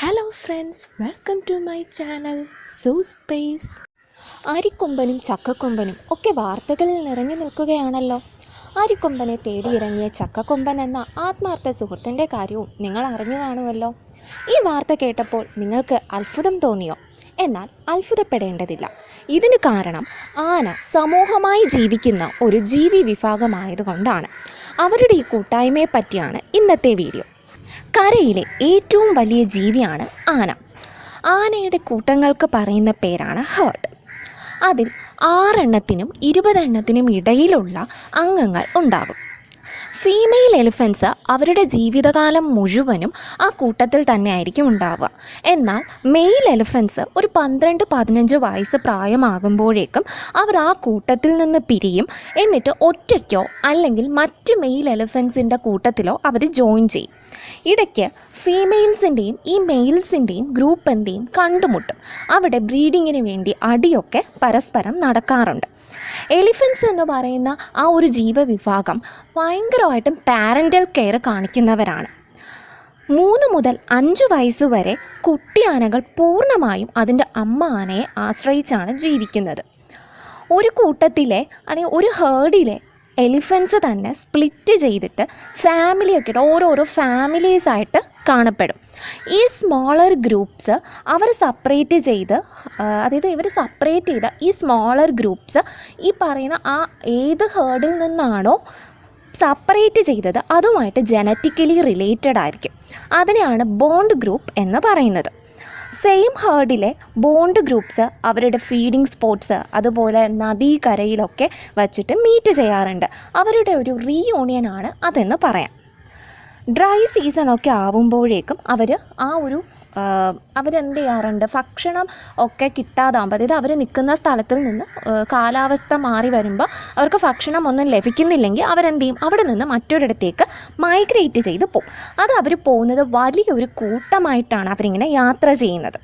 Hello friends welcome to my channel zoo space ആരിക്കൊമ്പനും ചക്കക്കൊമ്പനും ഒക്കെ വാർത്തകളിൽ നിറഞ്ഞു നിൽക്കുകയാണല്ലോ. ആരിക്കൊമ്പനെ തേടിയിറങ്ങിയ ചക്കക്കൊമ്പൻ എന്ന ആത്മാർത്ഥ സുഹൃത്തിന്റെ കാര്യവും നിങ്ങൾ അറിഞ്ഞു കാണുമല്ലോ. ഈ വാർത്ത കേട്ടപ്പോൾ നിങ്ങൾക്ക് അത്ഭുതം തോന്നിയോ? എന്നാൽ അത്ഭുതപ്പെടേണ്ടതില്ല. ഇതിന് കാരണം ആന സമൂഹമായി ജീവിക്കുന്ന ഒരു ജീവി വിഭാഗമായതുകൊണ്ടാണ്. അവരുടെ ഈ കൂട്ടായ്മയെ പറ്റിയാണ് ഇന്നത്തെ വീഡിയോ. കരയിലെ ഏറ്റവും വലിയ ജീവിയാണ് ആന. ആനയുടെ കൂട്ടങ്ങൾക്ക് പറയുന്ന പേരാണ് ഹേർഡ് അതിൽ ആറെണ്ണത്തിനും ഇരുപതെണ്ണത്തിനും ഇടയിലുള്ള അംഗങ്ങൾ ഉണ്ടാകും. ഫീമെയിൽ എലിഫൻസ് അവരുടെ ജീവിതകാലം മുഴുവനും ആ കൂട്ടത്തിൽ തന്നെ ആയിരിക്കും ഉണ്ടാവുക. എന്നാൽ മെയിൽ എലിഫൻസ് ഒരു പന്ത്രണ്ട് പതിനഞ്ച് വയസ്സ് പ്രായമാകുമ്പോഴേക്കും അവർ ആ കൂട്ടത്തിൽ നിന്ന് പിരിയും. എന്നിട്ട് ഒറ്റയ്ക്കോ അല്ലെങ്കിൽ മറ്റ് മെയിൽ എലിഫൻസിന്റെ കൂട്ടത്തിലോ അവർ ജോയിൻ ചെയ്യും. ഇടയ്ക്ക് ഫീമെയിൽസിന്റെയും ഈ മെയിൽസിന്റെയും ഗ്രൂപ്പ് എന്തെയും കണ്ടുമുട്ടും. അവിടെ ബ്രീഡിങ്ങിന് വേണ്ടി അടിയൊക്കെ പരസ്പരം നടക്കാറുണ്ട്. എലിഫൻസ് എന്ന് പറയുന്ന ആ ഒരു ജീവവിഭാഗം ഭയങ്കരമായിട്ടും പാരന്റൽ കെയർ കാണിക്കുന്നവരാണ്. മൂന്ന് മുതൽ അഞ്ച് വയസ്സ് വരെ കുട്ടി ആനകൾ പൂർണമായും അതിന്റെ അമ്മ ആനയെ ആശ്രയിച്ചാണ് ജീവിക്കുന്നത്. ഒരു കൂട്ടത്തിലെ അല്ലെങ്കിൽ ഒരു ഹേർഡിലെ എലിഫൻസ് തന്നെ സ്പ്ലിറ്റ് ചെയ്തിട്ട് ഫാമിലിയൊക്കെ ആയിട്ട് ഓരോരോ ഫാമിലീസായിട്ട് കാണപ്പെടും. ഈ സ്മോളർ ഗ്രൂപ്പ്സ് അവർ സെപ്പറേറ്റ് ചെയ്ത് അതായത് ഇവർ സെപ്പറേറ്റ് ചെയ്ത ഈ സ്മോളർ ഗ്രൂപ്പ്സ് ഈ പറയുന്ന ആ ഏത് ഹേർഡിൽ നിന്നാണോ സെപ്പറേറ്റ് ചെയ്തത് അതുമായിട്ട് ജനറ്റിക്കലി റിലേറ്റഡ് ആയിരിക്കും. അതിനെയാണ് ബോണ്ട് ഗ്രൂപ്പ് എന്ന് പറയുന്നത്. സെയിം ഹേർഡിലെ ബോണ്ട് ഗ്രൂപ്പ്സ് അവരുടെ ഫീഡിംഗ് സ്പോട്ട്സ് അതുപോലെ നദീകരയിലൊക്കെ വച്ചിട്ട് മീറ്റ് ചെയ്യാറുണ്ട്. അവരുടെ ഒരു റീയൂണിയനാണ് അതെന്ന് പറയാം. ഡ്രൈ സീസണൊക്കെ ആവുമ്പോഴേക്കും അവർ ആ ഒരു അവരെന്ത് ചെയ്യാറുണ്ട്? ഭക്ഷണം ഒക്കെ കിട്ടാതാകുമ്പോൾ അതായത് അവർ നിൽക്കുന്ന സ്ഥലത്തിൽ നിന്ന് കാലാവസ്ഥ മാറി വരുമ്പോൾ അവർക്ക് ഭക്ഷണം ഒന്നും ലഭിക്കുന്നില്ലെങ്കിൽ അവരെന്ത് ചെയ്യും? അവിടെ നിന്ന് മറ്റൊരിടത്തേക്ക് മൈഗ്രേറ്റ് ചെയ്ത് പോകും അത് അവർ പോകുന്നത് വലിയൊരു കൂട്ടമായിട്ടാണ് അവരിങ്ങനെ യാത്ര ചെയ്യുന്നത്.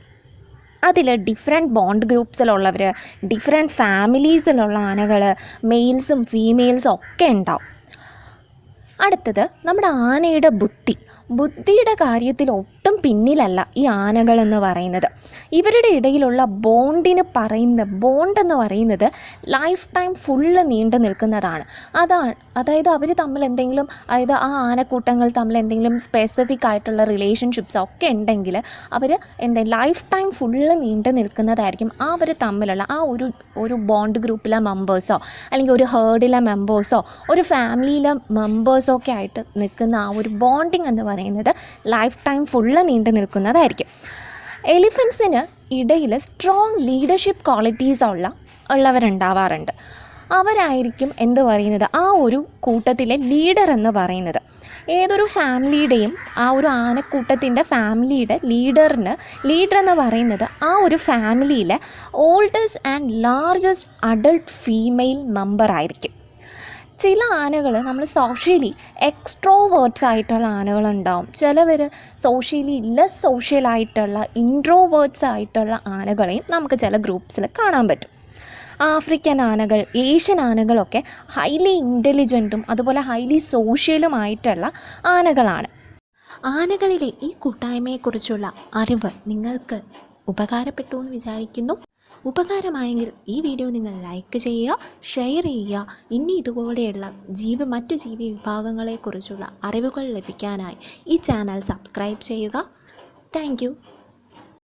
അതിൽ ഡിഫറെന്റ് ബോണ്ട് ഗ്രൂപ്പ്സിലുള്ളവർ ഡിഫറെന്റ് ഫാമിലീസിലുള്ള ആനകൾ മെയിൽസും ഫീമെയിൽസും ഒക്കെ ഉണ്ടാവും. അടുത്തത് നമ്മുടെ ആനയുടെ ബുദ്ധി. ബുദ്ധിയുടെ കാര്യത്തിൽ ഒട്ടും പിന്നിലല്ല ഈ ആനകളെന്ന് പറയുന്നത്. ഇവരുടെ ഇടയിലുള്ള ബോണ്ടിന് പറയുന്ന ബോണ്ട് എന്ന് പറയുന്നത് ലൈഫ് ടൈം ഫുള്ള് നീണ്ടു നിൽക്കുന്നതാണ്. അതാണ് അതായത് അവർ തമ്മിൽ എന്തെങ്കിലും അതായത് ആ ആനക്കൂട്ടങ്ങൾ തമ്മിൽ എന്തെങ്കിലും സ്പെസിഫിക് ആയിട്ടുള്ള റിലേഷൻഷിപ്സ് ഒക്കെ ഉണ്ടെങ്കിൽ അവർ എന്താ ലൈഫ് ടൈം ഫുള്ള് നീണ്ടു നിൽക്കുന്നതായിരിക്കും ആ അവർ തമ്മിലുള്ള ആ ഒരു ഒരു ബോണ്ട് ഗ്രൂപ്പിലെ മെമ്പേഴ്സോ അല്ലെങ്കിൽ ഒരു ഹേർഡിലെ മെമ്പേഴ്സോ ഒരു ഫാമിലിയിലെ മെമ്പേഴ്സോ ഒക്കെ ആയിട്ട് നിൽക്കുന്ന ആ ഒരു ബോണ്ടിങ് എന്ന് പറയുന്നത് ലൈഫ് ടൈം ഫുള്ള് നീണ്ടു നിൽക്കുന്നതായിരിക്കും. എലിഫൻസിന് ഇടയിൽ സ്ട്രോങ് ലീഡർഷിപ്പ് ക്വാളിറ്റീസ് ഉള്ള ഉള്ളവരുണ്ടാവാറുണ്ട്. അവരായിരിക്കും എന്ത് പറയുന്നത്? ആ ഒരു കൂട്ടത്തിലെ ലീഡർ എന്ന് പറയുന്നത്. ഏതൊരു ഫാമിലിയുടെയും ആ ഒരു ആനക്കൂട്ടത്തിന്റെ ഫാമിലിയുടെ ലീഡറിന് ലീഡർ എന്ന് പറയുന്നത് ആ ഒരു ഫാമിലിയിലെ oldest and largest adult female member ആയിരിക്കും. ചില ആനകൾ നമ്മൾ സോഷ്യലി എക്സ്ട്രോവേർട്സ് ആയിട്ടുള്ള ആനകളുണ്ടാവും. ചിലവർ സോഷ്യലി ലെസ് സോഷ്യലായിട്ടുള്ള ഇൻട്രോവേർട്സ് ആയിട്ടുള്ള ആനകളെയും നമുക്ക് ചില ഗ്രൂപ്പ്സിൽ കാണാൻ പറ്റും. ആഫ്രിക്കൻ ആനകൾ ഏഷ്യൻ ആനകളൊക്കെ ഹൈലി ഇന്റലിജന്റും അതുപോലെ ഹൈലി സോഷ്യലുമായിട്ടുള്ള ആനകളാണ്. ആനകളിലെ ഈ കൂട്ടായ്മയെക്കുറിച്ചുള്ള അറിവ് നിങ്ങൾക്ക് ഉപകാരപ്പെട്ടു എന്ന് വിചാരിക്കുന്നു. ഉപകാരമായെങ്കിൽ ഈ വീഡിയോ നിങ്ങൾ ലൈക്ക് ചെയ്യുക ഷെയർ ചെയ്യുക. ഇനി ഇതുപോലെയുള്ള ജീവി മറ്റു ജീവി വിഭാഗങ്ങളെക്കുറിച്ചുള്ള അറിവുകൾ ലഭിക്കാനായി ഈ ചാനൽ സബ്സ്ക്രൈബ് ചെയ്യുക. താങ്ക്